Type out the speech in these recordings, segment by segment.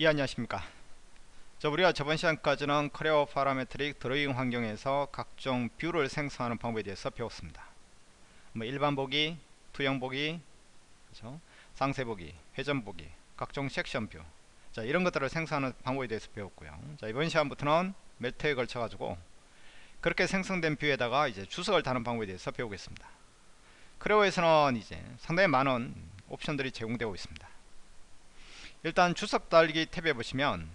예 안녕하십니까. 자 우리가 저번 시간까지는 Creo Parametric 드로잉 환경에서 각종 view를 생성하는 방법에 대해서 배웠습니다. 뭐 일반 보기, 투영 보기, 그렇죠? 상세 보기, 회전 보기, 각종 section view. 자, 이런 것들을 생성하는 방법에 대해서 배웠고요. 자, 이번 시간부터는 몇 회에 걸쳐 가지고 그렇게 생성된 view에다가 이제 주석을 다는 방법에 대해서 배우겠습니다. Creo에서는 이제 상당히 많은 옵션들이 제공되고 있습니다 일단 주석 달기 탭에 보시면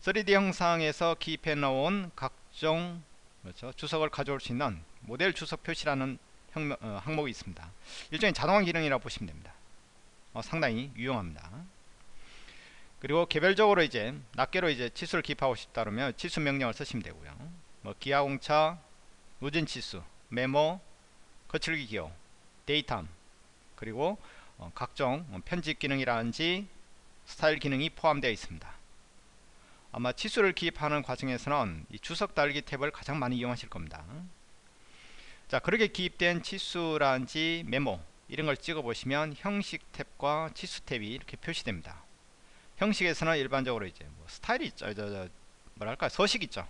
3D 형상에서 기입해 놓은 각종 그렇죠? 주석을 가져올 수 있는 모델 주석 표시라는 형, 어, 항목이 있습니다. 일종의 자동화 기능이라고 보시면 됩니다. 어, 상당히 유용합니다. 그리고 개별적으로 이제 낱개로 이제 치수를 기입하고 싶다 그러면 치수 명령을 쓰시면 되고요. 뭐 기하공차, 우진 치수, 메모, 거칠기 기호, 데이터 그리고 어, 각종 편집 기능이라든지 스타일 기능이 포함되어 있습니다. 아마 치수를 기입하는 과정에서는 이 주석 달기 탭을 가장 많이 이용하실 겁니다. 자 그렇게 기입된 치수라든지 메모 이런 걸 찍어 보시면 형식 탭과 치수 탭이 이렇게 표시됩니다. 형식에서는 일반적으로 이제 뭐 스타일이 있죠. 저, 저, 뭐랄까 서식 있죠.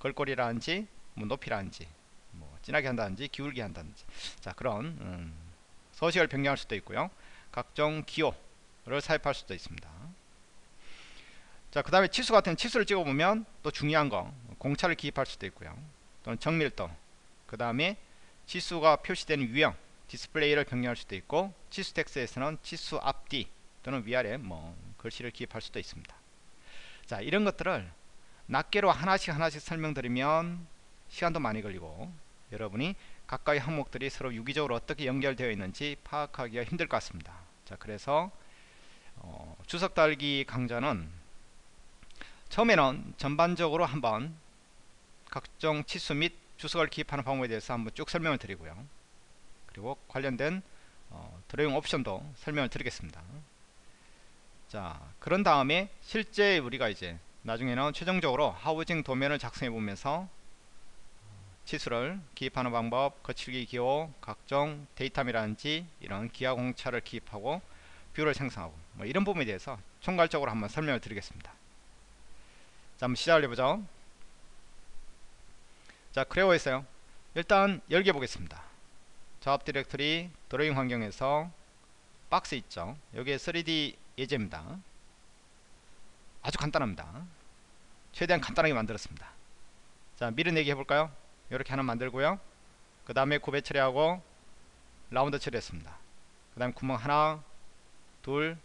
걸거리라든지 뭐 높이라든지 뭐 진하게 한다든지 기울게 한다든지 자 그런 음, 서식을 변경할 수도 있고요. 각종 기호 를 삽입할 수도 있습니다. 자 그 다음에 치수 같은 치수를 찍어보면 또 중요한 거 공차를 기입할 수도 있고요. 또는 정밀도. 그 다음에 치수가 표시되는 유형 디스플레이를 변경할 수도 있고 치수 텍스트에서는 치수 앞뒤 또는 위아래 뭐 글씨를 기입할 수도 있습니다. 자 이런 것들을 낱개로 하나씩 하나씩 설명드리면 시간도 많이 걸리고 여러분이 각각의 항목들이 서로 유기적으로 어떻게 연결되어 있는지 파악하기가 힘들 것 같습니다. 자 그래서 어, 주석 달기 강좌는 처음에는 전반적으로 한번 각종 치수 및 주석을 기입하는 방법에 대해서 한번 쭉 설명을 드리고요. 그리고 관련된 어, 드로잉 옵션도 설명을 드리겠습니다. 자 그런 다음에 실제 우리가 이제 나중에는 최종적으로 housing 도면을 작성해 보면서 치수를 기입하는 방법, 거칠기 기호, 각종 datum이라든지 이런 기하 공차를 기입하고 view를 생성하고 뭐 이런 부분에 대해서 총괄적으로 한번 설명을 드리겠습니다. 자 한번 시작을 해보죠. 자 크레오에서요. 일단 열게 보겠습니다. 작업 디렉터리 드로잉 환경에서 박스 있죠. 여기에 3D 예제입니다. 아주 간단합니다. 최대한 간단하게 만들었습니다. 자 밀어내기 해볼까요? 이렇게 하나 만들고요. 그 다음에 구배 처리하고 라운드 처리했습니다. 그 다음에 구멍 하나 둘,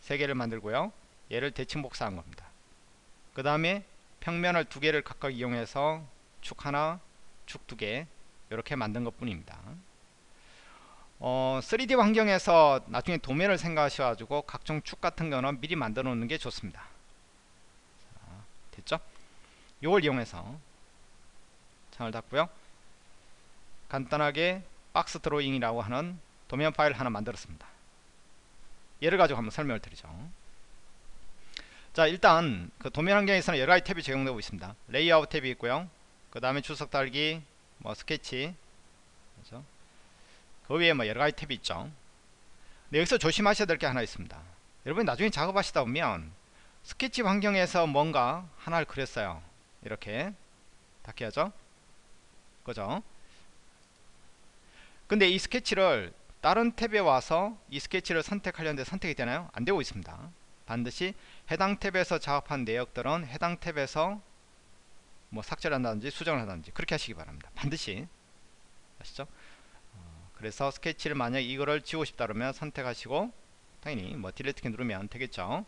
세 개를 만들고요. 얘를 대칭 복사한 겁니다. 그 다음에 평면을 두 개를 각각 이용해서 축 하나, 축 두 개 이렇게 만든 것 뿐입니다. 어, 3D 환경에서 나중에 도면을 생각하셔가지고 각종 축 같은 거는 미리 만들어 놓는 게 좋습니다. 자, 됐죠? 이걸 이용해서 창을 닫고요. 간단하게 박스 드로잉이라고 하는 도면 파일 하나 만들었습니다. 예를 가지고 한번 설명을 드리죠. 자 일단 그 도면 환경에서는 여러가지 탭이 제공되고 있습니다. 레이아웃 탭이 있고요. 그 다음에 주석 달기 뭐 스케치 그렇죠? 그 위에 뭐 여러가지 탭이 있죠. 근데 여기서 조심하셔야 될 게 하나 있습니다. 여러분이 나중에 작업하시다 보면 스케치 환경에서 뭔가 하나를 그렸어요. 이렇게 닫혀야죠. 그죠? 근데 이 스케치를 다른 탭에 와서 이 스케치를 선택하려는데 선택이 되나요? 안 되고 있습니다. 반드시 해당 탭에서 작업한 내역들은 해당 탭에서 뭐 삭제를 한다든지 수정을 한다든지 그렇게 하시기 바랍니다. 반드시 아시죠? 어, 그래서 스케치를 만약 이거를 지우고 싶다 그러면 선택하시고 당연히 뭐 delete 키 누르면 되겠죠.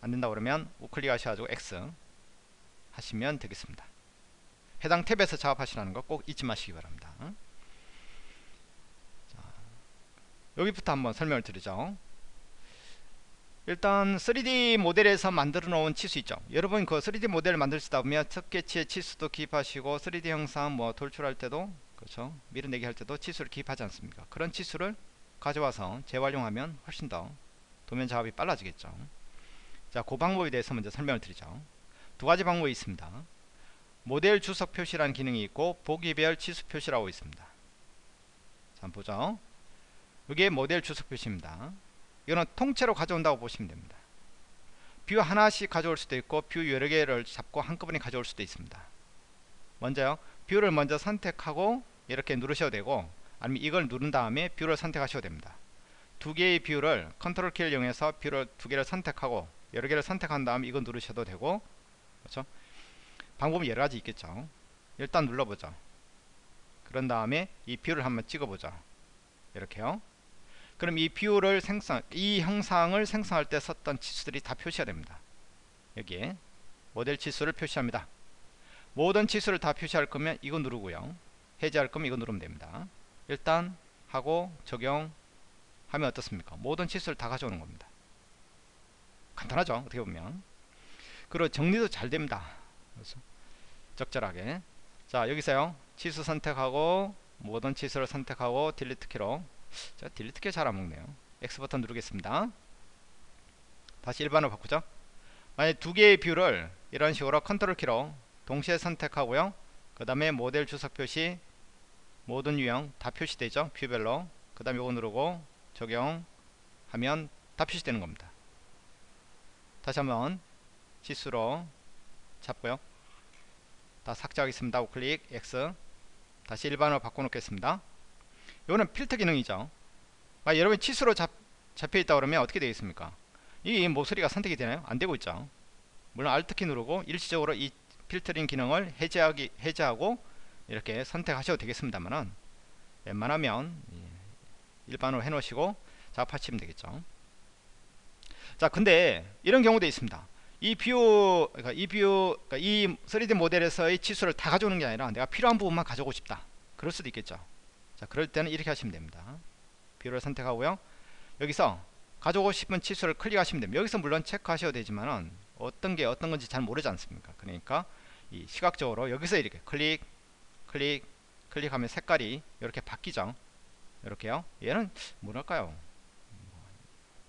안 된다 그러면 우클릭 하셔가지고 X 하시면 되겠습니다. 해당 탭에서 작업하시라는 거 꼭 잊지 마시기 바랍니다. 여기부터 한번 설명을 드리죠. 일단 3D 모델에서 만들어 놓은 치수 있죠. 여러분 그 3D 모델을 만들시다 보면 스케치에 치수도 기입하시고 3D 형상 뭐 돌출할 때도 그렇죠? 밀어내기 할 때도 치수를 기입하지 않습니까? 그런 치수를 가져와서 재활용하면 훨씬 더 도면 작업이 빨라지겠죠. 자 그 방법에 대해서 먼저 설명을 드리죠. 두 가지 방법이 있습니다. 모델 주석 표시라는 기능이 있고 보기별 치수 표시라고 있습니다. 자 보죠 이게 모델 주석 표시입니다. 이거는 통째로 가져온다고 보시면 됩니다. view 하나씩 가져올 수도 있고 view 여러 개를 잡고 한꺼번에 가져올 수도 있습니다. 먼저요 view를 먼저 선택하고 이렇게 누르셔도 되고 아니면 이걸 누른 다음에 view를 선택하셔도 됩니다. 두 개의 view를 컨트롤 키를 이용해서 view를 두 개를 선택하고 여러 개를 선택한 다음 이거 누르셔도 되고 그렇죠? 방법이 여러 가지 있겠죠. 일단 눌러보죠. 그런 다음에 이 view를 한번 찍어보죠. 이렇게요 그럼 이 view를 생성 이 형상을 생성할 때 썼던 치수들이 다 표시가 됩니다. 여기에 모델 치수를 표시합니다. 모든 치수를 다 표시할 거면 이거 누르고요. 해제할 거면 이거 누르면 됩니다. 일단 하고 적용 하면 어떻습니까? 모든 치수를 다 가져오는 겁니다. 간단하죠? 어떻게 보면. 그리고 정리도 잘 됩니다. 그래서 적절하게. 자 여기서요. 치수 선택하고 모든 치수를 선택하고 delete 키로 자 delete 키 잘 안먹네요. X 버튼 누르겠습니다. 다시 일반으로 바꾸죠. 만약 두 개의 view를 이런 식으로 컨트롤 키로 동시에 선택하고요. 그 다음에 모델 주석 표시 모든 유형 다 표시되죠. 뷰별로. 그 다음에 이거 누르고 적용하면 다 표시되는 겁니다. 다시 한번 지수로 잡고요. 다 삭제하겠습니다. 우클릭 X. 다시 일반으로 바꿔놓겠습니다 이거는 필터 기능이죠. 아, 여러분 치수로 잡, 잡혀있다 그러면 어떻게 되겠습니까? 이 목소리가 선택이 되나요? 안되고 있죠. 물론 Alt키 누르고 일시적으로 이 필터링 기능을 해제하기, 해제하고 이렇게 선택하셔도 되겠습니다만은 웬만하면 일반으로 해놓으시고 작업하시면 되겠죠. 자 근데 이런 경우도 있습니다. 이 view, 그러니까 이 view, 그러니까 이 3D 모델에서의 치수를 다 가져오는 게 아니라 내가 필요한 부분만 가져오고 싶다. 그럴 수도 있겠죠 자 그럴 때는 이렇게 하시면 됩니다. view를 선택하고요. 여기서 가져오고 싶은 치수를 클릭하시면 됩니다. 여기서 물론 체크하셔도 되지만은 어떤 게 어떤 건지 잘 모르지 않습니까? 그러니까 이 시각적으로 여기서 이렇게 클릭 클릭 클릭하면 색깔이 이렇게 바뀌죠. 이렇게요. 얘는 뭐랄까요?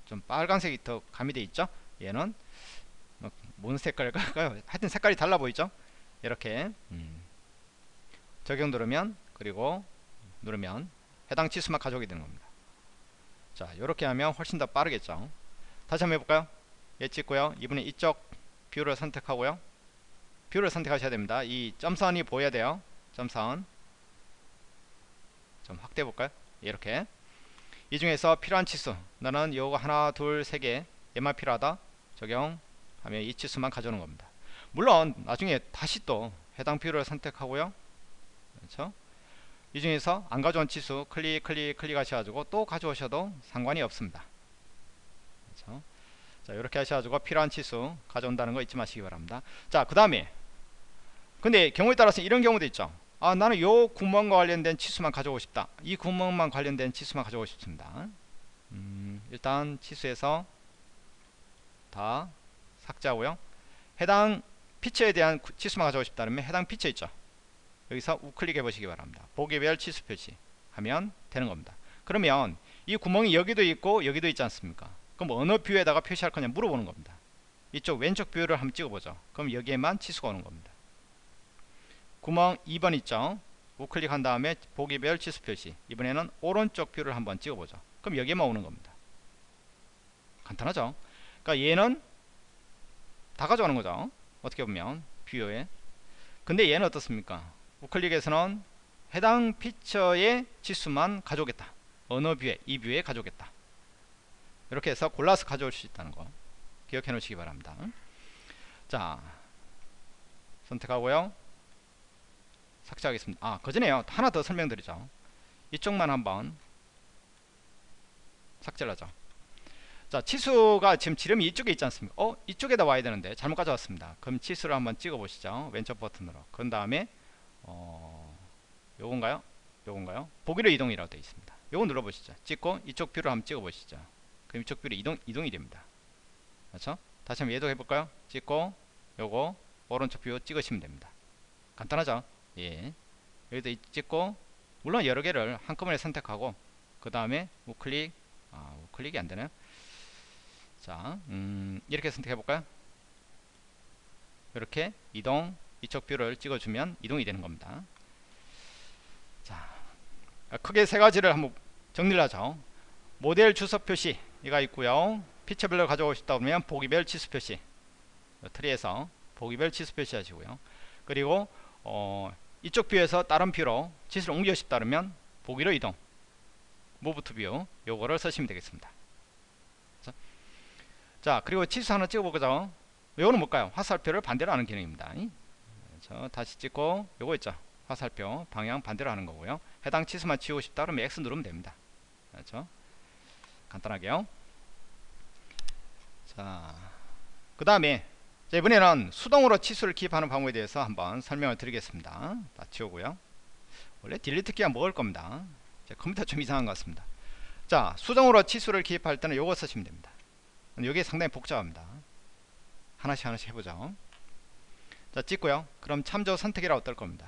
좀 빨간색이 더 가미되어 있죠? 얘는 뭐, 뭔 색깔일까요? 하여튼 색깔이 달라 보이죠? 이렇게 음. 적용 누르면 그리고 누르면 해당 치수만 가져오게 되는 겁니다. 자 이렇게 하면 훨씬 더 빠르겠죠? 다시 한번 해볼까요? 얘 찍고요. 이번에 이쪽 view를 선택하고요. view를 선택하셔야 됩니다. 이 점선이 보여야 돼요. 점선. 좀 확대해 볼까요? 이렇게. 이 중에서 필요한 치수. 나는 요거 하나 둘 세 개 얘만 필요하다. 적용하면 이 치수만 가져오는 겁니다. 물론 나중에 다시 또 해당 view를 선택하고요. 그렇죠 이 중에서 안 가져온 치수 클릭 클릭 클릭 하셔가지고 또 가져오셔도 상관이 없습니다. 그렇죠? 자 이렇게 하셔가지고 필요한 치수 가져온다는 거 잊지 마시기 바랍니다. 자 그 다음에 근데 경우에 따라서 이런 경우도 있죠. 아 나는 요 구멍과 관련된 치수만 가져오고 싶다. 이 구멍만 관련된 치수만 가져오고 싶습니다. 음, 일단 치수에서 다 삭제하고요. 해당 feature에 대한 치수만 가져오고 싶다면 해당 피처 있죠 여기서 우클릭 해 보시기 바랍니다. 보기별 치수 표시 하면 되는 겁니다. 그러면 이 구멍이 여기도 있고 여기도 있지 않습니까? 그럼 어느 view에다가 표시할 거냐 물어보는 겁니다. 이쪽 왼쪽 view를 한번 찍어보죠. 그럼 여기에만 치수가 오는 겁니다. 구멍 2번 있죠? 우클릭한 다음에 보기별 치수 표시. 이번에는 오른쪽 view를 한번 찍어보죠. 그럼 여기에만 오는 겁니다. 간단하죠? 그러니까 얘는 다 가져가는 거죠? 어떻게 보면 view에. 근데 얘는 어떻습니까 우클릭해서는 해당 feature의 치수만 가져오겠다. 어느 view에 이 view에 가져오겠다. 이렇게 해서 골라서 가져올 수 있다는 거 기억해 놓으시기 바랍니다. 자 선택하고요. 삭제하겠습니다. 아 그전에요. 하나 더 설명드리죠. 이쪽만 한번 삭제를 하죠. 자 치수가 지금 지름이 이쪽에 있지 않습니까? 어 이쪽에다 와야 되는데 잘못 가져왔습니다. 그럼 치수를 한번 찍어 보시죠. 왼쪽 버튼으로. 그 다음에 어 요건가요? 요건가요? 보기로 이동이라고 되어 있습니다. 요거 눌러 보시죠. 찍고 이쪽 view를 한번 찍어 보시죠. 그럼 이쪽 view로 이동, 이동이 됩니다. 그렇죠? 다시 한번 얘도 해볼까요? 찍고 요거 오른쪽 view 찍으시면 됩니다. 간단하죠? 예. 여기다 찍고 물론 여러 개를 한꺼번에 선택하고 그 다음에 우클릭 아 우클릭이 안되나요? 자 음, 이렇게 선택해 볼까요? 이렇게 이동 이쪽 view를 찍어주면 이동이 되는 겁니다 자 크게 세 가지를 한번 정리를 하죠 모델 주석 표시 이가 있고요 feature별로 가져오고 싶다 그러면 보기별 치수 표시 트리에서 보기별 치수 표시 하시고요. 그리고 어, 이쪽 view에서 다른 view로 치수를 옮기고 싶다 그러면 보기로 이동 move to view 요거를 쓰시면 되겠습니다. 자, 자 그리고 치수 하나 찍어보죠. 요거는 뭘까요? 화살표를 반대로 하는 기능입니다. 그렇죠? 다시 찍고 요거 있죠. 화살표 방향 반대로 하는 거고요. 해당 치수만 지우고 싶다 그러면 X 누르면 됩니다. 그렇죠? 간단하게요. 자, 그 다음에 이번에는 수동으로 치수를 기입하는 방법에 대해서 한번 설명을 드리겠습니다. 다 지우고요. 원래 딜리트 키가 먹을 겁니다. 컴퓨터 좀 이상한 것 같습니다. 자, 수동으로 치수를 기입할 때는 요거 쓰시면 됩니다. 이게 상당히 복잡합니다. 하나씩 하나씩 해보죠. 자, 찍고요. 그럼 참조 선택이라 어떨 겁니다.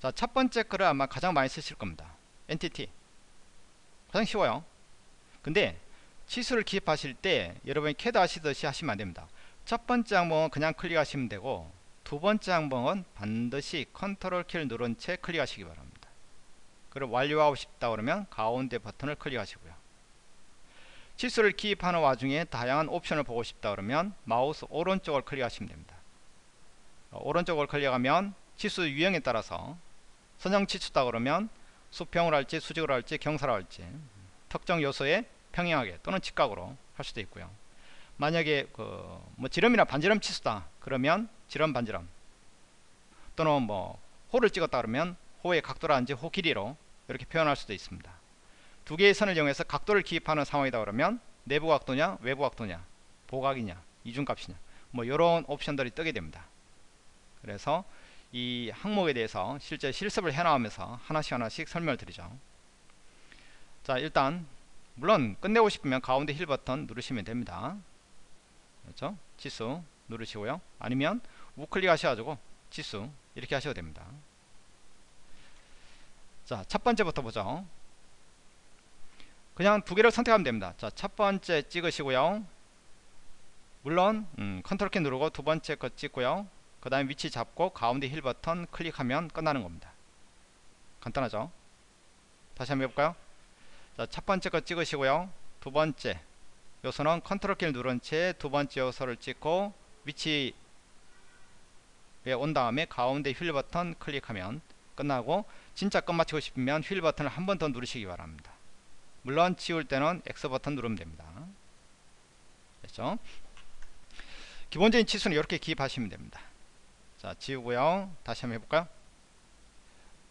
자, 첫 번째 거를 아마 가장 많이 쓰실 겁니다. entity. 가장 쉬워요. 근데 치수를 기입하실 때 여러분이 캐드 하시듯이 하시면 안됩니다. 첫 번째 항목은 그냥 클릭하시면 되고 두 번째 항목은 반드시 컨트롤 키를 누른 채 클릭하시기 바랍니다. 그리고 완료하고 싶다 그러면 가운데 버튼을 클릭하시고요. 치수를 기입하는 와중에 다양한 옵션을 보고 싶다 그러면 마우스 오른쪽을 클릭하시면 됩니다. 오른쪽을 클릭하면 치수 유형에 따라서 선형 치수다 그러면 수평을 할지 수직으로 할지 경사로 할지 특정 요소에 평행하게 또는 직각으로 할 수도 있고요. 만약에 그 뭐 지름이나 반지름 치수다 그러면 지름 반지름 또는 뭐 호를 찍었다 그러면 호의 각도라든지 호 길이로 이렇게 표현할 수도 있습니다. 두 개의 선을 이용해서 각도를 기입하는 상황이다 그러면 내부 각도냐 외부 각도냐 보각이냐 이중값이냐 뭐 이런 옵션들이 뜨게 됩니다. 그래서 이 항목에 대해서 실제 실습을 해나가면서 하나씩 하나씩 설명을 드리죠. 자 일단 물론 끝내고 싶으면 가운데 힐 버튼 누르시면 됩니다. 그렇죠? 치수 누르시고요. 아니면 우클릭 하셔가지고 치수 이렇게 하셔도 됩니다. 자, 첫 번째부터 보죠. 그냥 두 개를 선택하면 됩니다. 자, 첫 번째 찍으시고요. 물론 음, 컨트롤 키 누르고 두 번째 거 찍고요. 그 다음에 위치 잡고 가운데 휠 버튼 클릭하면 끝나는 겁니다. 간단하죠? 다시 한번 해볼까요? 자, 첫 번째 거 찍으시고요. 두 번째 요소는 컨트롤 키를 누른 채 두 번째 요소를 찍고 위치에 온 다음에 가운데 휠 버튼 클릭하면 끝나고 진짜 끝마치고 싶으면 휠 버튼을 한 번 더 누르시기 바랍니다. 물론 지울 때는 X 버튼 누르면 됩니다. 됐죠? 기본적인 치수는 이렇게 기입하시면 됩니다. 자 지우고요. 다시 한번 해볼까요?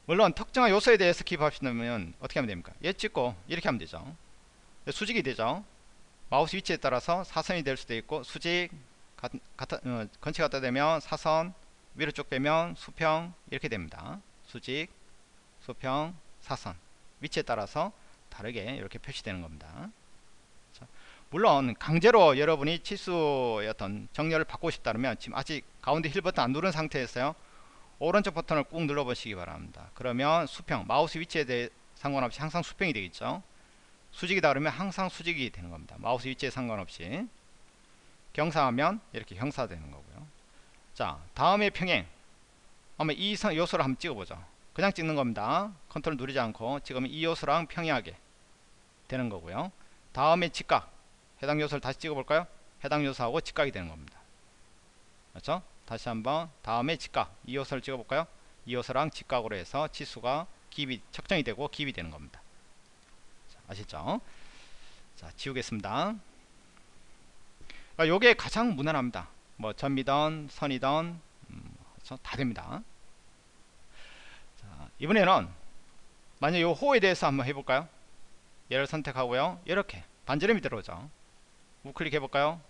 물론 특정한 요소에 대해서 기입하시려면 어떻게 하면 됩니까? 얘 찍고 이렇게 하면 되죠. 수직이 되죠. 마우스 위치에 따라서 사선이 될 수도 있고 수직 가, 가타, 어, 건치 갖다 대면 사선 위로 쭉 빼면 수평 이렇게 됩니다. 수직 수평 사선 위치에 따라서 다르게 이렇게 표시되는 겁니다. 자, 물론 강제로 여러분이 어떤 정렬을 바꾸고 싶다면 지금 아직 가운데 휠 버튼 안 누른 상태에서요. 오른쪽 버튼을 꾹 눌러 보시기 바랍니다. 그러면 수평 마우스 위치에 대해 상관없이 항상 수평이 되겠죠. 수직이다 그러면 항상 수직이 되는 겁니다. 마우스 위치에 상관없이 경사하면 이렇게 경사 되는 거고요. 자 다음에 평행 한번 이 요소를 한번 찍어보죠. 그냥 찍는 겁니다. 컨트롤 누르지 않고 지금 이 요소랑 평행하게 되는 거고요. 다음에 직각 해당 요소를 다시 찍어볼까요? 해당 요소하고 직각이 되는 겁니다. 그렇죠? 다시 한번 다음에 직각 이 요소를 찍어볼까요? 이 요소랑 직각으로 해서 치수가 기입이 측정이 되고 기입이 되는 겁니다. 아시죠? 자 지우겠습니다. 그러니까 요게 가장 무난합니다. 뭐 점이던 선이던 음, 그렇죠? 다 됩니다. 자, 이번에는 만약 요 호에 대해서 한번 해볼까요? 얘를 선택하고요. 이렇게 반지름이 들어오죠. 우클릭 해볼까요?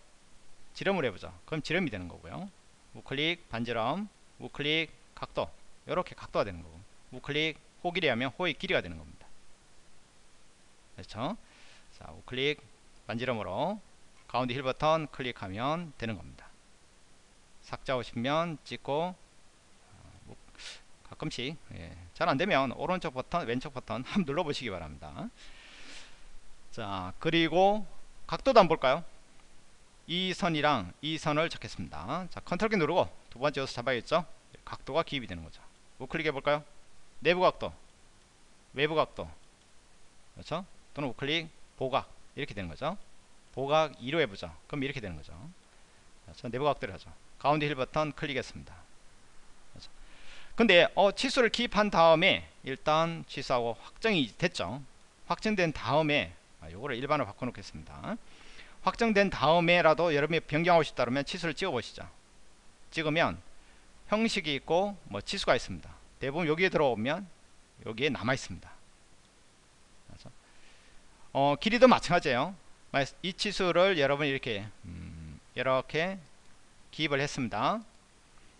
지름을 해보죠. 그럼 지름이 되는 거고요. 우클릭 반지름, 우클릭 각도 이렇게 각도가 되는 거고 우클릭 호 길이 하면 호의 길이가 되는 겁니다. 그렇죠? 자, 우클릭 반지름으로 가운데 휠 버튼 클릭하면 되는 겁니다. 삭제하고 싶으면 찍고 어, 뭐 가끔씩 예, 잘 안되면 오른쪽 버튼 왼쪽 버튼 한번 눌러보시기 바랍니다. 자 그리고 각도도 한번 볼까요? 이 선이랑 이 선을 찍겠습니다. 자 컨트롤 키 누르고 두 번째 요소 잡아야겠죠? 각도가 기입이 되는 거죠. 우클릭 해 볼까요? 내부 각도, 외부 각도, 그렇죠? 또는 우클릭 보각 이렇게 되는 거죠 보각 2로 해보죠 그럼 이렇게 되는 거죠 자, 내부 각도를 하죠 가운데 힐 버튼 클릭했습니다 그렇죠? 근데 어, 치수를 기입한 다음에 일단 치수하고 확정이 됐죠 확정된 다음에 아, 요거를 일반으로 바꿔놓겠습니다. 확정된 다음에라도 여러분이 변경하고 싶다 그러면 치수를 찍어 보시죠. 찍으면 형식이 있고 뭐 치수가 있습니다. 대부분 여기에 들어오면 여기에 남아 있습니다. 어, 길이도 마찬가지예요. 이 치수를 여러분이 이렇게 음, 이렇게 기입을 했습니다.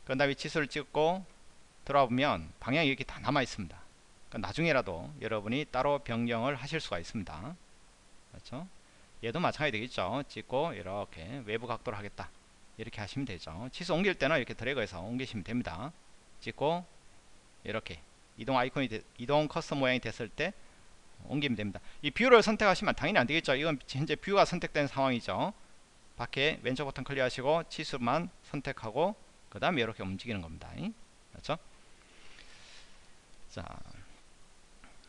그 다음에 치수를 찍고 들어보면 방향이 이렇게 다 남아 있습니다. 그러니까 나중에라도 여러분이 따로 변경을 하실 수가 있습니다 그렇죠? 얘도 마찬가지 되겠죠? 찍고 이렇게 외부 각도로 하겠다. 이렇게 하시면 되죠. 치수 옮길 때는 이렇게 드래그해서 옮기시면 됩니다. 찍고 이렇게 이동 아이콘이 되, 이동 커서 모양이 됐을 때 옮기면 됩니다. 이 view를 선택하시면 당연히 안되겠죠? 이건 현재 view가 선택된 상황이죠. 밖에 왼쪽 버튼 클릭하시고 치수만 선택하고 그 다음에 이렇게 움직이는 겁니다. 그렇죠? 자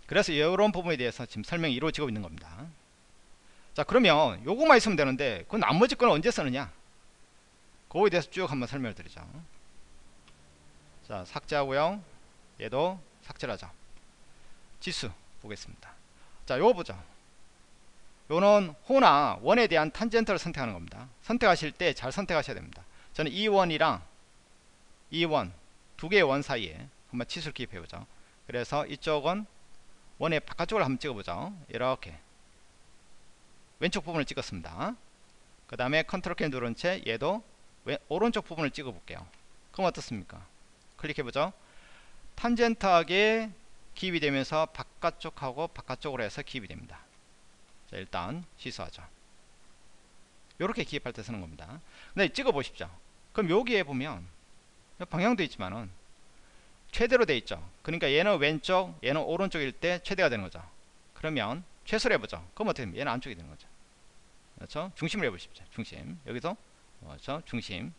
그래서 이런 부분에 대해서 지금 설명이 이루어지고 있는 겁니다 자 그러면 요거만 있으면 되는데 그 나머지 거는 언제 쓰느냐? 그거에 대해서 쭉 한번 설명을 드리죠. 자 삭제하고요. 얘도 삭제를 하죠 지수 보겠습니다. 자 요거 보죠. 요는 호나 원에 대한 탄젠트를 선택하는 겁니다. 선택하실 때 잘 선택하셔야 됩니다. 저는 이 원이랑 이원두 개의 원 사이에 한번 치수를 기입해 보죠. 그래서 이쪽은 원의 바깥쪽을 한번 찍어 보죠. 이렇게 왼쪽 부분을 찍었습니다. 그 다음에 컨트롤 키 누른 채 얘도 왼, 오른쪽 부분을 찍어 볼게요. 그럼 어떻습니까? 클릭해 보죠. 탄젠트하게 기입이 되면서 바깥쪽하고 바깥쪽으로 해서 기입이 됩니다. 자 일단 시수하죠. 이렇게 기입할 때 쓰는 겁니다. 근데 찍어 보십시오. 그럼 여기에 보면 방향도 있지만은 최대로 돼 있죠. 그러니까 얘는 왼쪽 얘는 오른쪽일 때 최대가 되는 거죠. 그러면 최소로 해보죠. 그럼 어떻게 됩니까? 얘는 안쪽이 되는 거죠 그렇죠? 중심을 해보십시오. 중심. 여기서 그렇죠? 중심.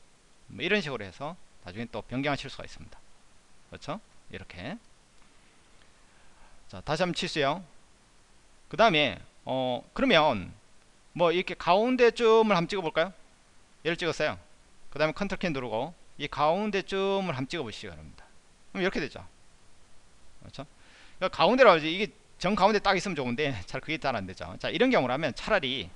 뭐 이런 식으로 해서 나중에 또 변경하실 수가 있습니다. 그렇죠? 이렇게. 자 다시 한번 치수요. 그 다음에 어 그러면 뭐 이렇게 가운데쯤을 한번 찍어 볼까요? 얘를 찍었어요. 그 다음에 컨트롤 키 누르고 이 가운데쯤을 한번 찍어 보시기 바랍니다. 그럼 이렇게 되죠. 그렇죠? 그러니까 가운데로 하지. 이게 정 가운데 딱 있으면 좋은데 잘 그게 잘 안 되죠. 자 이런 경우라면 차라리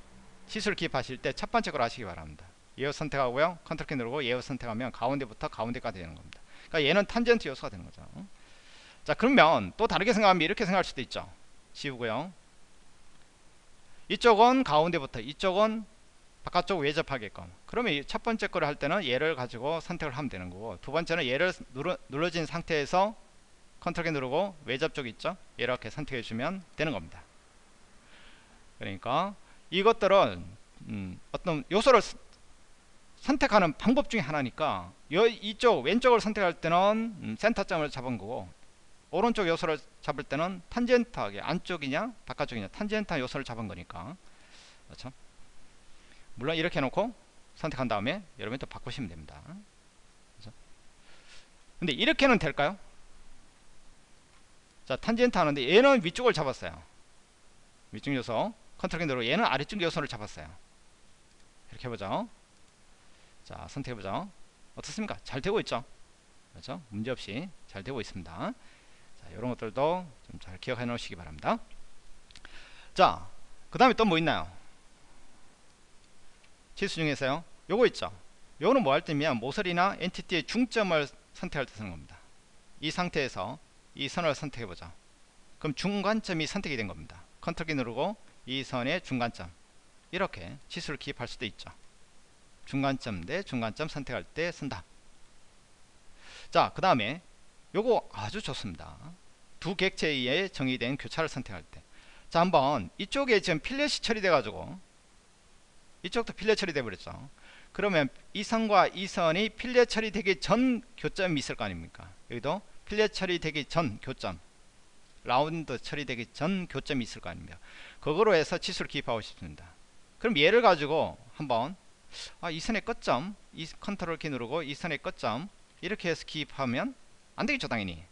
치수를 기입하실 때 첫 번째 걸 하시기 바랍니다. 얘를 선택하고요. 컨트롤 키 누르고 얘를 선택하면 가운데부터 가운데까지 되는 겁니다. 그러니까 얘는 탄젠트 요소가 되는 거죠. 자 그러면 또 다르게 생각하면 이렇게 생각할 수도 있죠. 지우고요. 이쪽은 가운데부터 이쪽은 바깥쪽 외접하게끔. 그러면 첫 번째 거를 할 때는 얘를 가지고 선택을 하면 되는 거고 두 번째는 얘를 눌러, 눌러진 상태에서 컨트롤 키 누르고 외접 쪽 있죠? 이렇게 선택해 주면 되는 겁니다. 그러니까 이것들은 음, 어떤 요소를 선택하는 방법 중에 하나니까 요, 이쪽 왼쪽을 선택할 때는 음, 센터점을 잡은 거고 오른쪽 요소를 잡을 때는 탄젠트하게 안쪽이냐 바깥쪽이냐 탄젠트 요소를 잡은 거니까. 그렇죠? 물론 이렇게 해놓고 선택한 다음에 여러분이 또 바꾸시면 됩니다. 그렇죠? 근데 이렇게는 될까요? 자 탄젠트 하는데 얘는 위쪽을 잡았어요. 위쪽 요소 컨트롤 키 누르고 얘는 아래쪽 요소를 잡았어요. 이렇게 해보죠. 자 선택해보죠. 어떻습니까? 잘 되고 있죠? 그렇죠? 문제없이 잘 되고 있습니다. 자 이런 것들도 좀 잘 기억해 놓으시기 바랍니다. 자그 다음에 또 뭐 있나요? 치수 중에서요. 요거 있죠? 요거는 뭐 할 때면 모서리나 엔티티의 중점을 선택할 때 쓰는 겁니다. 이 상태에서 이 선을 선택해 보죠. 그럼 중간점이 선택이 된 겁니다. 컨트롤 키 누르고 이 선의 중간점. 이렇게 치수를 기입할 수도 있죠. 중간점 대 중간점 선택할 때 쓴다. 자그 다음에 요거 아주 좋습니다. 두 객체에 정의된 교차를 선택할 때자 한번 이쪽에 지금 필렛이 처리돼 가지고 이쪽도 필렛 처리돼 버렸죠. 그러면 이 선과 이 선이 필렛 처리되기 전 교점이 있을 거 아닙니까? 여기도 필렛 처리되기 전 교점 라운드 처리되기 전 교점이 있을 거 아닙니까? 그거로 해서 치수를 기입하고 싶습니다. 그럼 얘를 가지고 한번 아, 이 선의 끝점 이 컨트롤 키 누르고 이 선의 끝점 이렇게 해서 기입하면 안되겠죠 당연히.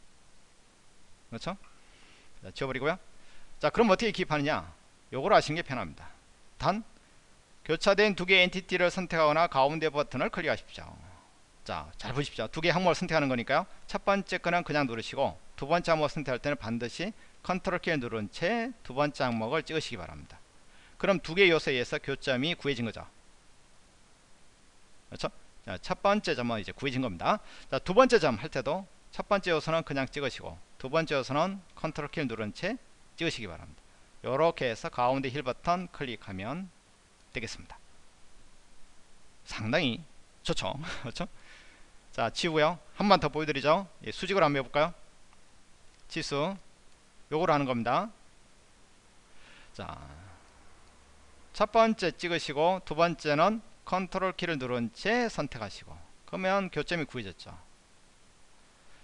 그렇죠? 자, 지워버리고요. 자 그럼 어떻게 기입하느냐? 요걸 하시는 게 편합니다. 단 교차된 두 개의 entity를 선택하거나 가운데 버튼을 클릭하십시오. 자, 잘 보십시오. 두 개의 항목을 선택하는 거니까요. 첫 번째 거는 그냥 누르시고 두 번째 항목을 선택할 때는 반드시 컨트롤 키를 누른 채 두 번째 항목을 찍으시기 바랍니다. 그럼 두 개의 요소에 의해서 교점이 구해진 거죠. 그렇죠? 자, 첫 번째 점은 이제 구해진 겁니다. 자, 두 번째 점 할 때도 첫 번째 요소는 그냥 찍으시고 두 번째 요소는 컨트롤 키를 누른 채 찍으시기 바랍니다. 이렇게 해서 가운데 휠 버튼 클릭하면 되겠습니다. 상당히 좋죠. 그렇죠? 자, 지우고요. 한 번 더 보여드리죠. 예, 수직으로 한번 해볼까요? 치수. 요거로 하는 겁니다. 자, 첫 번째 찍으시고 두 번째는 컨트롤 키를 누른 채 선택하시고 그러면 교점이 구해졌죠.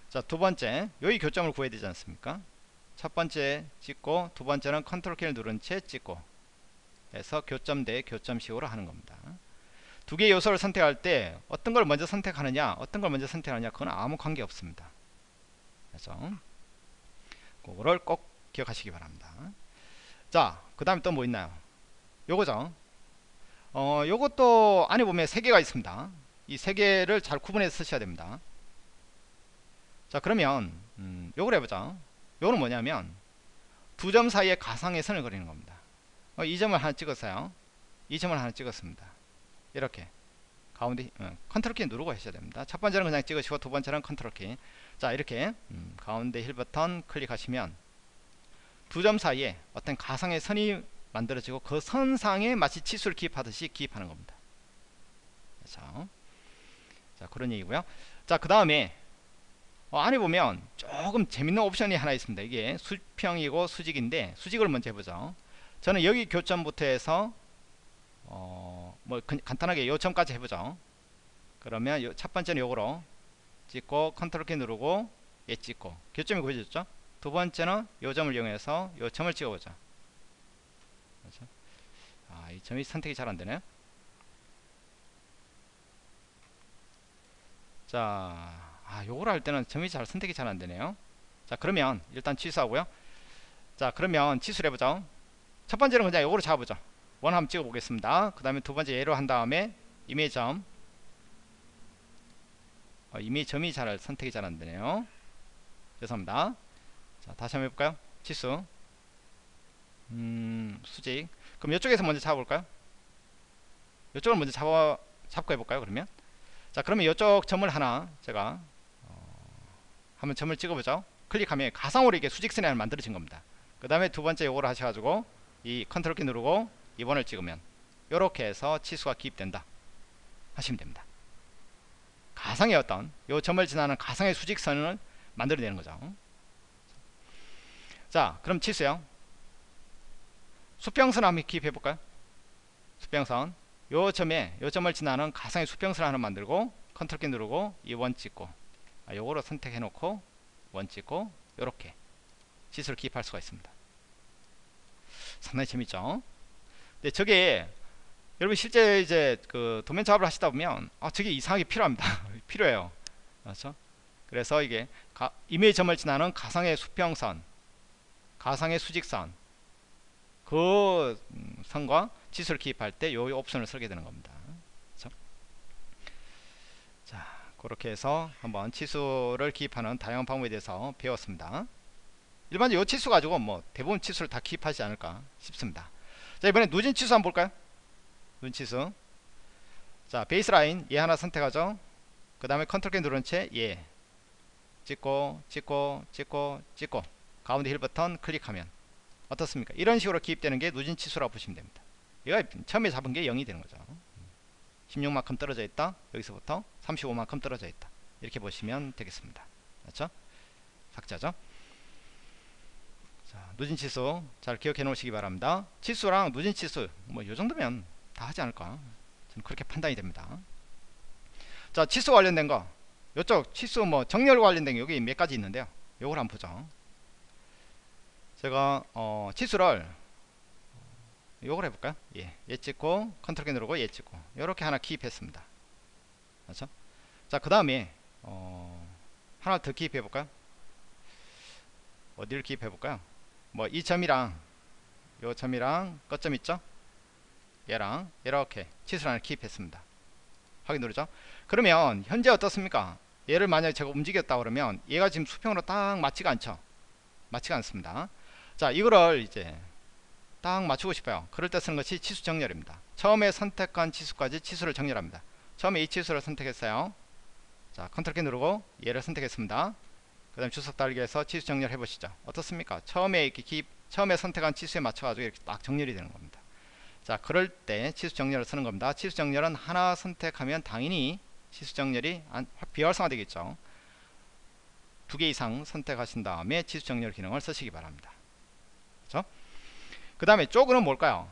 자, 두 번째 여기 교점을 구해야 되지 않습니까? 첫 번째 찍고 두 번째는 컨트롤 키를 누른 채 찍고 해서 교점 대 교점식으로 하는 겁니다. 두 개의 요소를 선택할 때 어떤 걸 먼저 선택하느냐 어떤 걸 먼저 선택하느냐 그건 아무 관계 없습니다. 그래서 그거를 꼭 기억하시기 바랍니다. 자, 그 다음에 또 뭐 있나요? 요거죠. 어, 요것도 안에 보면 세 개가 있습니다. 이 세 개를 잘 구분해서 쓰셔야 됩니다. 자, 그러면 음, 요걸 해보자. 요거는 뭐냐면 두 점 사이에 가상의 선을 그리는 겁니다. 어, 이 점을 하나 찍었어요. 이 점을 하나 찍었습니다. 이렇게 가운데 어, 컨트롤 키 누르고 하셔야 됩니다. 첫 번째는 그냥 찍으시고 두 번째는 컨트롤 키. 자 이렇게 음, 가운데 힐 버튼 클릭하시면 두 점 사이에 어떤 가상의 선이 만들어지고 그 선상에 마치 치수를 기입하듯이 기입하는 겁니다. 그렇죠? 자 그런 얘기고요. 자그 다음에 어, 안에 보면 조금 재밌는 옵션이 하나 있습니다. 이게 수평이고 수직인데 수직을 먼저 해보죠. 저는 여기 교점부터 해서 어, 뭐 간단하게 요점까지 해보죠. 그러면 요, 첫 번째는 요거로 찍고 컨트롤 키 누르고 얘 찍고 교점이 구해졌죠. 두 번째는 요점을 이용해서 요점을 찍어보죠. 그렇죠? 아, 이 점이 선택이 잘 안되네. 자, 아, 요걸 할 때는 점이 잘 선택이 잘 안되네요. 자, 그러면 일단 취소하고요. 자, 그러면 취소를 해보죠. 첫 번째는 그냥 요거로 잡아보죠. 원 한번 찍어 보겠습니다. 그 다음에 두 번째 예로 한 다음에 이미지 점. 어, 이미지 점이 잘 선택이 잘 안되네요. 죄송합니다. 자 다시 한번 해볼까요? 치수. 음 수직. 그럼 이쪽에서 먼저 잡아볼까요? 이쪽을 먼저 잡아 잡고 해볼까요 그러면? 자 그러면 이쪽 점을 하나 제가 어, 한번 점을 찍어보죠. 클릭하면 가상으로 이게 수직선이 하나 만들어진 겁니다. 그 다음에 두 번째 요거를 하셔가지고 이 컨트롤 키 누르고 2번을 찍으면 이렇게 해서 치수가 기입된다 하시면 됩니다. 가상의 어떤 요 점을 지나는 가상의 수직선을 만들어내는 거죠. 자 그럼 치수요 수평선 한번 기입해 볼까요? 수평선. 요 점에 요 점을 지나는 가상의 수평선 하나 만들고 컨트롤 키 누르고 이 원 찍고 아, 요거로 선택해 놓고 원 찍고 요렇게 치수를 기입할 수가 있습니다. 상당히 재밌죠 근데 저게 여러분 실제 이제 그 도면 작업을 하시다 보면 아 저게 이상하게 필요합니다. 필요해요. 그렇죠? 그래서 이게 가, 이미지 점을 지나는 가상의 수평선 가상의 수직선 그 음, 선과 지수를 기입할 때요 옵션을 쓰게 되는 겁니다. 그렇죠? 자 그렇게 해서 한번 치수를 기입하는 다양한 방법에 대해서 배웠습니다. 일반적으로 이 치수 가지고 뭐 대부분 치수를 다 기입하지 않을까 싶습니다 자 이번에 누진 치수 한번 볼까요? 누진 치수. 자 베이스라인 얘 하나 선택하죠. 그 다음에 컨트롤 키 누른 채 얘 찍고 찍고 찍고 찍고. 가운데 휠 버튼 클릭하면 어떻습니까? 이런 식으로 기입되는 게 누진 치수라고 보시면 됩니다. 얘가 처음에 잡은 게 0이 되는 거죠. 16만큼 떨어져 있다. 여기서부터 35만큼 떨어져 있다. 이렇게 보시면 되겠습니다. 그렇죠? 삭제하죠 자, 누진 치수 잘 기억해 놓으시기 바랍니다. 치수랑 누진 치수 뭐 요 정도면 다 하지 않을까 저는 그렇게 판단이 됩니다. 자 치수 관련된 거 이쪽 치수 뭐 정렬 관련된 게 여기 몇 가지 있는데요. 요걸 한번 보죠. 제가 어, 치수를 요걸 해볼까요? 예, 얘 찍고 컨트롤 키 누르고 얘 찍고 이렇게 하나 기입했습니다. 그렇죠? 자 그 다음에 어, 하나 더 기입해 볼까요? 어디를 기입해 볼까요? 뭐 이 점이랑 요 점이랑 끝점 있죠? 얘랑 이렇게 하나 기입했습니다. 확인 누르죠? 그러면 현재 어떻습니까? 얘를 만약에 제가 움직였다 그러면 얘가 지금 수평으로 딱 맞지가 않죠? 맞지가 않습니다. 자 이거를 이제 딱 맞추고 싶어요. 그럴 때 쓰는 것이 치수 정렬입니다. 처음에 선택한 치수까지 치수를 정렬합니다. 처음에 이 치수를 선택했어요. 자 컨트롤 키 누르고 얘를 선택했습니다 그 다음 주석 달기에서 치수 정렬 해 보시죠. 어떻습니까? 처음에 이렇게 기입 처음에 선택한 치수에 맞춰 가지고 이렇게 딱 정렬이 되는 겁니다. 자 그럴 때 치수 정렬을 쓰는 겁니다. 치수 정렬은 하나 선택하면 당연히 치수 정렬이 비활성화 되겠죠. 두 개 이상 선택하신 다음에 치수 정렬 기능을 쓰시기 바랍니다. 그렇죠? 그 다음에 쪽은 뭘까요?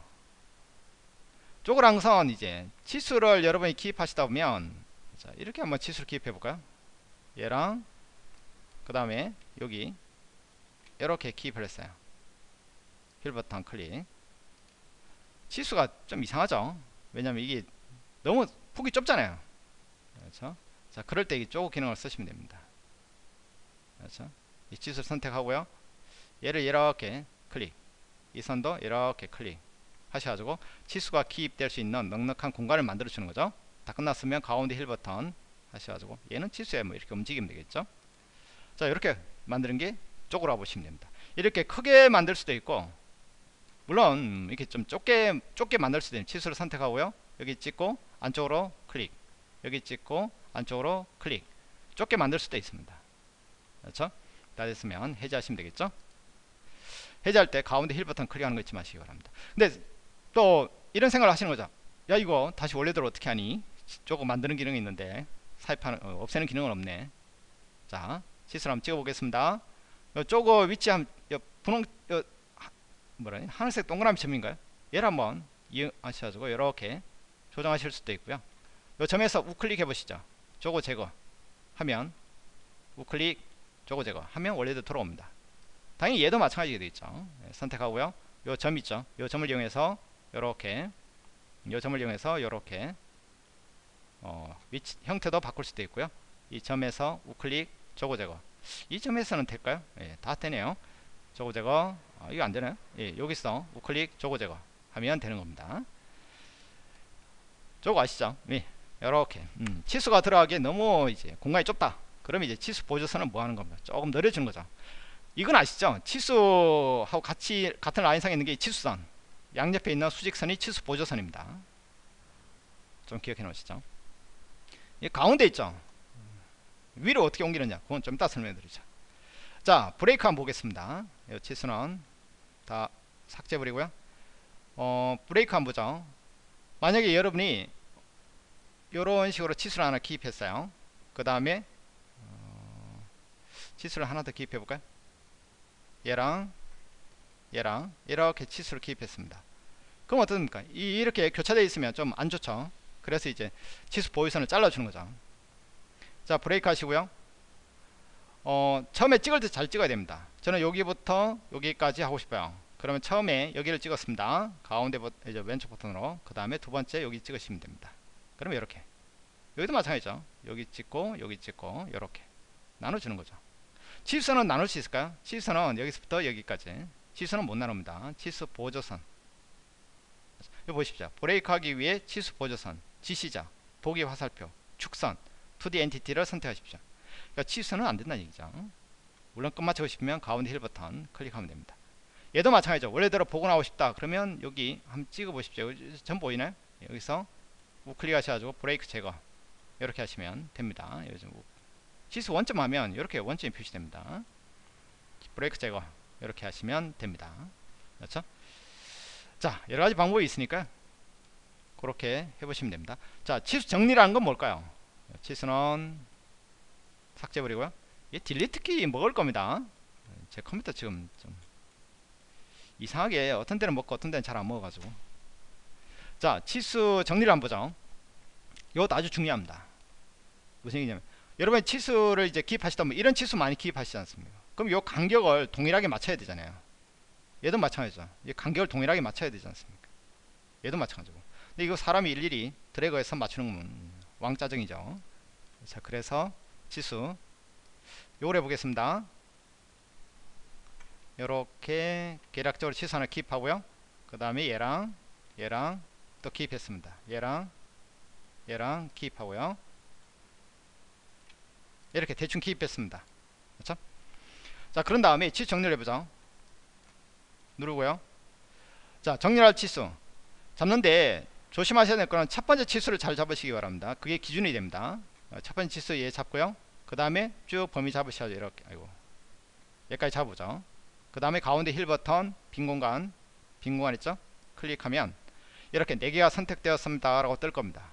쪽을 항상 이제 치수를 여러분이 기입하시다 보면 자 이렇게 한번 치수를 기입해 볼까요? 얘랑 그 다음에 여기 이렇게 기입을 했어요. 휠 버튼 클릭 치수가 좀 이상하죠? 왜냐면 이게 너무 폭이 좁잖아요. 그렇죠? 자 그럴 때 이 쪼그 기능을 쓰시면 됩니다. 그렇죠? 이 치수를 선택하고요. 얘를 이렇게 클릭. 이 선도 이렇게 클릭 하셔가지고 치수가 기입될 수 있는 넉넉한 공간을 만들어 주는 거죠. 다 끝났으면 가운데 힐 버튼 하셔가지고 얘는 치수에 뭐 이렇게 움직이면 되겠죠 자 이렇게 만드는 게 쪼그라 보시면 됩니다. 이렇게 크게 만들 수도 있고 물론 이렇게 좀 좁게 좁게 만들 수도 있는 치수를 선택하고요. 여기 찍고 안쪽으로 클릭. 여기 찍고 안쪽으로 클릭. 좁게 만들 수도 있습니다. 그렇죠? 다 됐으면 해제하시면 되겠죠? 해제할 때 가운데 힐 버튼 클릭하는 거 잊지 마시기 바랍니다. 근데 또 이런 생각을 하시는 거죠. 야 이거 다시 원래대로 어떻게 하니? 조금 만드는 기능이 있는데 사입하는 어, 없애는 기능은 없네. 자 치수를 한번 찍어 보겠습니다 요거 위치 한 분홍 요, 뭐라 하늘색 동그라미 점인가요? 얘를 한번 이용하셔가지고 이렇게 조정하실 수도 있고요. 이 점에서 우클릭 해보시죠. 저거 제거 하면 우클릭 저거 제거 하면 원래대로 돌아옵니다. 당연히 얘도 마찬가지게 되겠죠. 네, 선택하고요. 요 점 있죠. 요 점을 이용해서 이렇게 요 점을 이용해서 이렇게 어, 위치 형태도 바꿀 수도 있고요. 이 점에서 우클릭 저거 제거. 이 점에서는 될까요? 예, 다 되네요. 저거 제거. 아, 이거 안되나요? 예, 여기서 우클릭 저거 제거 하면 되는 겁니다. 저거 아시죠? 예, 이렇게. 음, 치수가 들어가기에 너무 이제 공간이 좁다. 그러면 이제 치수 보조선은 뭐 하는 겁니다 조금 늘려주는 거죠. 이건 아시죠? 치수하고 같이 같은 라인상에 있는 게 치수선. 양옆에 있는 수직선이 치수 보조선입니다. 좀 기억해 놓으시죠. 이 가운데 있죠 위로 어떻게 옮기느냐? 그건 좀 이따 설명해 드리죠. 자 브레이크 한번 보겠습니다. 이 치수는 다 삭제 버리고요. 어, 브레이크 한번 보죠. 만약에 여러분이 이런 식으로 치수를 하나 기입했어요. 그 다음에 어, 치수를 하나 더 기입해 볼까요? 얘랑 얘랑 이렇게 치수를 기입했습니다. 그럼 어떻습니까? 이, 이렇게 교차되어 있으면 좀 안 좋죠. 그래서 이제 치수 보유선을 잘라주는 거죠 자 브레이크 하시고요. 어, 처음에 찍을 때 잘 찍어야 됩니다. 저는 여기부터 여기까지 하고 싶어요. 그러면 처음에 여기를 찍었습니다. 가운데 버, 이제 왼쪽 버튼으로. 그 다음에 두 번째 여기 찍으시면 됩니다. 그러면 이렇게. 여기도 마찬가지죠. 여기 찍고 여기 찍고 이렇게. 나눠주는 거죠. 치수선은 나눌 수 있을까요? 치수선은 여기서부터 여기까지. 치수는 못 나눕니다. 치수 보조선. 여기 보십시오. 브레이크 하기 위해 치수 보조선. 지시자. 보기 화살표. 축선 2D entity를 선택하십시오 그러니까 치수는 안 된다는 얘기죠. 물론 끝마치고 싶으면 가운데 휠 버튼 클릭하면 됩니다. 얘도 마찬가지죠. 원래대로 보고 나오고 싶다. 그러면 여기 한번 찍어 보십시오. 전 보이나요? 여기서 우클릭 하셔가지고 브레이크 제거 이렇게 하시면 됩니다. 요즘 치수 원점 하면 이렇게 원점이 표시됩니다. 브레이크 제거 이렇게 하시면 됩니다. 그렇죠? 자 여러가지 방법이 있으니까 그렇게 해보시면 됩니다. 자 치수 정리라는 건 뭘까요? 치수는 삭제버리고요. 이 딜리트 키 먹을 겁니다. 제 컴퓨터 지금 좀 이상하게 어떤 데는 먹고 어떤 데는 잘 안 먹어가지고. 자 치수 정리를 한번 보죠. 이것도 아주 중요합니다. 무슨 얘기냐면 여러분 치수를 이제 기입하시다 보면 이런 치수 많이 기입하시지 않습니까? 그럼 이 간격을 동일하게 맞춰야 되잖아요. 얘도 마찬가지죠. 이 간격을 동일하게 맞춰야 되지 않습니까? 얘도 마찬가지고. 근데 이거 사람이 일일이 드래그해서 맞추는 건 왕짜증이죠. 자 그래서 지수. 요걸 해보겠습니다. 요렇게 계략적으로 하나 킵하고요. 그 다음에 얘랑 얘랑 또 기입했습니다. 얘랑 얘랑 기입하고요. 이렇게 대충 기입했습니다. 그렇죠? 자 그런 다음에 치수 정리를 해보죠. 누르고요. 자 정렬할 치수. 잡는데 조심하셔야 될 거는 첫 번째 치수를 잘 잡으시기 바랍니다. 그게 기준이 됩니다. 어, 첫 번째 치수 얘 잡고요. 그 다음에 쭉 범위 잡으셔야죠 이렇게 아이고 여기까지 잡보죠. 그 다음에 가운데 힐 버튼 빈 공간 빈 공간 있죠? 클릭하면 이렇게 4개가 선택되었습니다 라고 뜰 겁니다.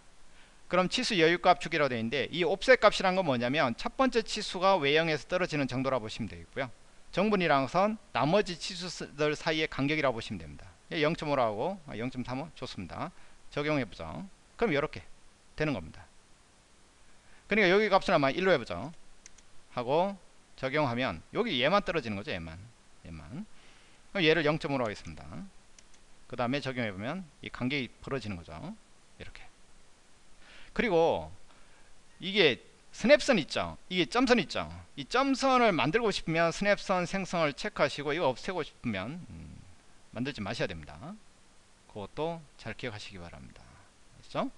그럼 치수 여유값 주기라고 되어 있는데 이 옵셋 값이란 건 뭐냐면 첫 번째 치수가 외형에서 떨어지는 정도라 보시면 되겠고요. 정분이랑 선 나머지 치수들 사이의 간격이라고 보시면 됩니다. 0.5라고 0.35 좋습니다 적용해보죠. 그럼 이렇게 되는 겁니다. 그러니까 여기 값을 아마 1로 해보죠. 하고 적용하면 여기 얘만 떨어지는 거죠 얘만. 얘만. 얘를 0.5로 하겠습니다. 그 다음에 적용해보면 이 간격이 벌어지는 거죠. 이렇게. 그리고 이게 스냅선 있죠? 이게 점선 있죠? 이 점선을 만들고 싶으면 스냅선 생성을 체크하시고 이거 없애고 싶으면 음, 만들지 마셔야 됩니다 그것도 잘 기억하시기 바랍니다. 그렇죠?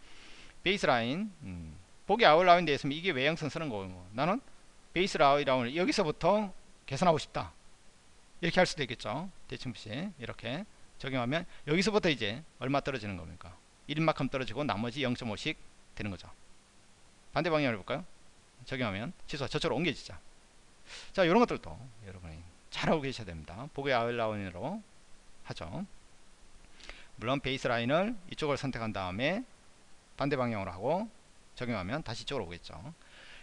베이스라인 음, 보기 아웃라인 되어 있으면 이게 외형선 쓰는 거고 나는 베이스 라인을 여기서부터 계산하고 싶다. 이렇게 할 수도 있겠죠? 대칭시 이렇게 적용하면 여기서부터 이제 얼마 떨어지는 겁니까? 1인만큼 떨어지고 나머지 0.5씩 되는 거죠. 반대 방향을 해볼까요? 적용하면 취소가 저쪽으로 옮겨지죠 자 이런 것들도 여러분이 잘하고 계셔야 됩니다. 보기 아웃라인으로 하죠 물론 베이스 라인을 이쪽을 선택한 다음에 반대 방향으로 하고 적용하면 다시 이쪽으로 오겠죠.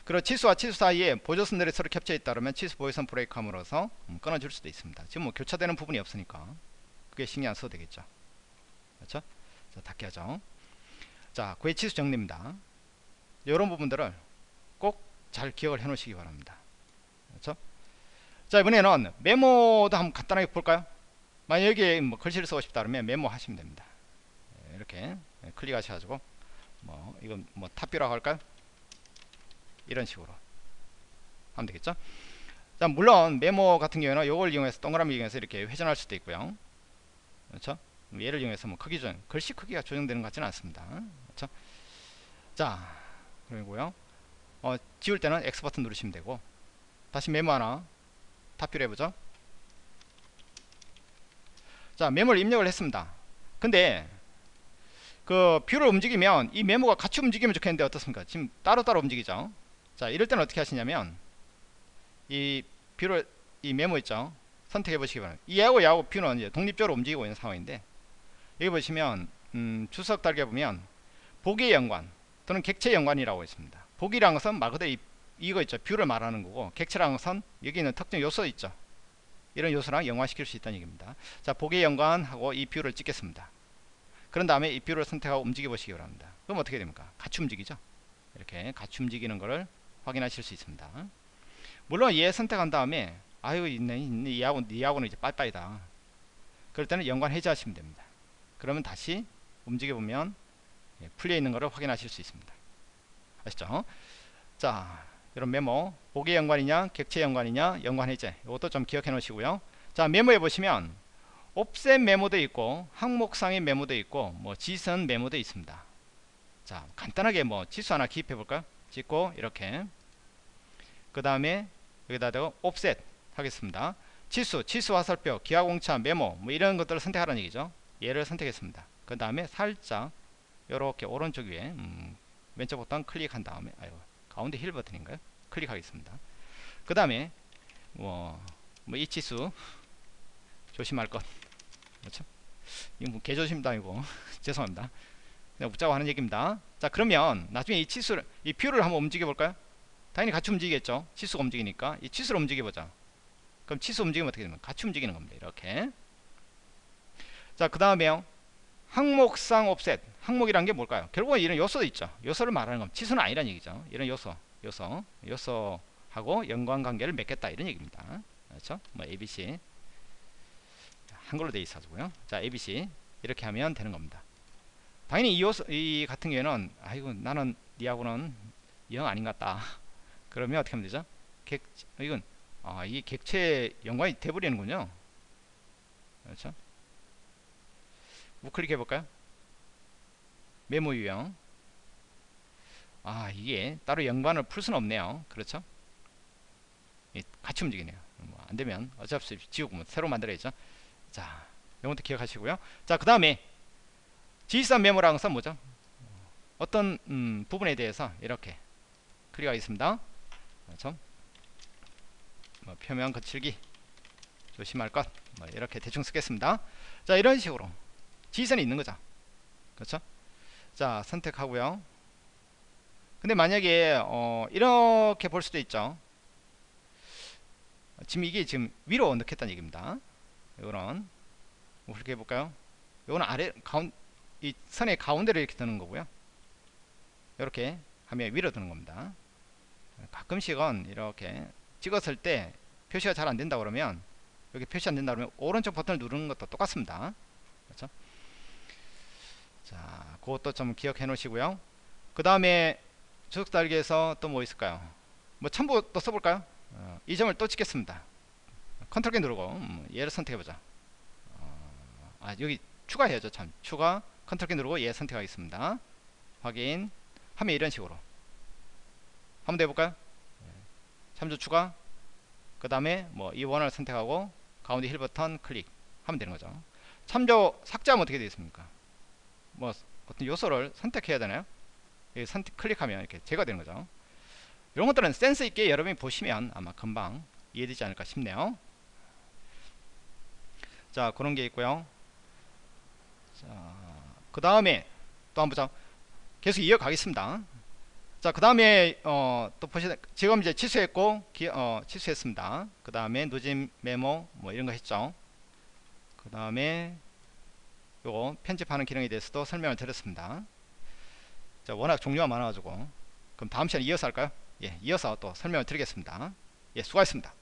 그리고 치수와 치수 사이에 보조선들이 서로 겹쳐 있다 그러면 치수 보조선 브레이크 함으로써 음, 끊어줄 수도 있습니다. 지금 뭐 교차되는 부분이 없으니까 그게 신경 안 써도 되겠죠. 그렇죠? 자 닫게 하죠. 자 그의 치수 정리입니다. 이런 부분들을 꼭 잘 기억을 해 놓으시기 바랍니다. 그렇죠? 자 이번에는 메모도 한번 간단하게 볼까요 만약 여기에 뭐 글씨를 쓰고 싶다 그러면 메모 하시면 됩니다. 예, 이렇게 클릭하셔가지고 뭐 이건 뭐 탑뷰라고 할까요? 이런 식으로 하면 되겠죠? 자 물론 메모 같은 경우에는 이걸 이용해서 동그라미 이용해서 이렇게 회전할 수도 있고요. 그렇죠? 얘를 이용해서 뭐 크기 조정 글씨 크기가 조정되는 것 같지는 않습니다. 그렇죠? 자 그리고요. 어, 지울 때는 X 버튼 누르시면 되고 다시 메모 하나 탑뷰를 해보죠 자 메모를 입력을 했습니다. 근데 그 view를 움직이면 이 메모가 같이 움직이면 좋겠는데 어떻습니까? 지금 따로따로 움직이죠. 자 이럴 때는 어떻게 하시냐면 이 view를 이 메모 있죠? 선택해 보시기 바랍니다. 얘하고 얘하고 view는 이제 독립적으로 움직이고 있는 상황인데 여기 보시면 음, 주석 달게 보면 보기 연관 또는 객체 연관이라고 있습니다. 보기라는 것은 말 그대로 이, 이거 있죠. view를 말하는 거고 객체라는 것은 여기 있는 특정 요소 있죠 이런 요소랑 연관시킬 수 있다는 얘기입니다. 자 보기 연관하고 이 view를 찍겠습니다. 그런 다음에 이 view를 선택하고 움직여 보시기 바랍니다. 그럼 어떻게 됩니까? 같이 움직이죠? 이렇게 같이 움직이는 것을 확인하실 수 있습니다. 물론 얘 선택한 다음에 아유 있네 있네 얘하고 얘하고는 이제 빠이빠이다. 그럴 때는 연관 해제하시면 됩니다. 그러면 다시 움직여 보면 예, 풀려 있는 것을 확인하실 수 있습니다. 아시죠? 자 이런 메모 보기 연관이냐 객체 연관이냐 연관 해제 이것도 좀 기억해 놓으시고요. 자 메모해 보시면 옵셋 메모도 있고 항목상의 메모도 있고 뭐 지선 메모도 있습니다. 자 간단하게 뭐 지수 하나 기입해 볼까요? 찍고 이렇게. 그 다음에 여기다 대고 옵셋 하겠습니다. 치수, 치수 화살표, 기하공차, 메모 뭐 이런 것들을 선택하라는 얘기죠. 얘를 선택했습니다. 그 다음에 살짝 이렇게 오른쪽 위에 음, 왼쪽 버튼 클릭한 다음에 아유 가운데 휠 버튼인가요? 클릭하겠습니다. 그 다음에 뭐, 뭐 이 치수 조심할 것. 그렇죠? 이거 뭐 개조심도 아니고 죄송합니다. 그냥 웃자고 하는 얘기입니다. 자 그러면 나중에 이 치수를 이 view를 한번 움직여 볼까요? 당연히 같이 움직이겠죠. 치수가 움직이니까. 이 치수를 움직여 보자. 그럼 치수 움직이면 어떻게 되면 같이 움직이는 겁니다 이렇게. 자 그 다음에요 항목상 옵셋. 항목이란 게 뭘까요? 결국은 이런 요소도 있죠. 요소를 말하는 겁니다. 치수는 아니란 얘기죠. 이런 요소 요소 요소하고 연관관계를 맺겠다 이런 얘기입니다. 그렇죠? 뭐 ABC 한글로 되어 있어서고요. 자 ABC 이렇게 하면 되는 겁니다. 당연히 이, 요소, 이 같은 경우에는 아이고 나는 니하고는 영 아닌 것 같다. 그러면 어떻게 하면 되죠? 객 이건 아, 이 객체 연관이 돼버리는군요. 그렇죠 우클릭 해 볼까요? 메모 유형. 아 이게 따로 연관을 풀 수는 없네요. 그렇죠? 예, 같이 움직이네요. 뭐 안되면 없이 지우고 뭐 새로 만들어야죠. 자 이것도 기억하시고요. 자그 다음에 G3 메모라는 것은 뭐죠? 어떤 음, 부분에 대해서 이렇게 클릭하겠습니다. 그렇죠? 뭐 표면 거칠기 조심할 것. 뭐 이렇게 대충 쓰겠습니다. 자 이런 식으로 지선이 있는 거죠. 그렇죠? 자 선택하고요. 근데 만약에 어, 이렇게 볼 수도 있죠. 지금 이게 지금 위로 넣겠다는 얘기입니다. 이거는 뭐 그렇게 해볼까요? 이거는 아래 가운 이 선의 가운데로 이렇게 드는 거고요. 이렇게 하면 위로 드는 겁니다. 가끔씩은 이렇게 찍었을 때 표시가 잘 안된다 그러면 여기 표시 안된다 그러면 오른쪽 버튼을 누르는 것도 똑같습니다. 그렇죠 자 그것도 좀 기억해 놓으시고요. 그 다음에 주석 달기에서 또 뭐 있을까요? 뭐 첨부 또 써볼까요? 어, 이 점을 또 찍겠습니다. 컨트롤 키 누르고 음, 얘를 선택해 보자. 어, 아 여기 추가해야죠 참. 추가 컨트롤 키 누르고 얘 선택하겠습니다. 확인. 하면 이런 식으로. 한번 더 해볼까요? 참조 추가. 그 다음에 뭐 이 원을 선택하고 가운데 휠 버튼 클릭 하면 되는 거죠. 참조 삭제하면 어떻게 되겠습니까 뭐 어떤 요소를 선택해야 되나요? 선택 클릭하면 이렇게 제거되는 거죠. 이런 것들은 센스 있게 여러분이 보시면 아마 금방 이해되지 않을까 싶네요. 자 그런 게 있고요. 자그 다음에 또 한번 보자. 계속 이어가겠습니다. 자, 그 다음에, 어, 또 보시다, 지금 이제 취소했고, 기, 어, 취소했습니다. 그 다음에 누진 메모, 뭐 이런 거 했죠. 그 다음에, 요거 편집하는 기능에 대해서도 설명을 드렸습니다. 자, 워낙 종류가 많아가지고, 그럼 다음 시간에 이어서 할까요? 예, 이어서 또 설명을 드리겠습니다. 예, 수고하셨습니다.